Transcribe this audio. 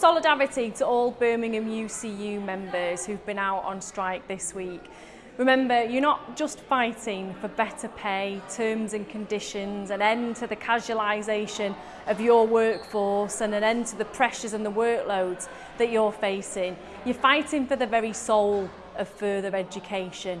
Solidarity to all Birmingham UCU members who've been out on strike this week. Remember, you're not just fighting for better pay, terms and conditions, an end to the casualisation of your workforce and an end to the pressures and the workloads that you're facing. You're fighting for the very soul of further education.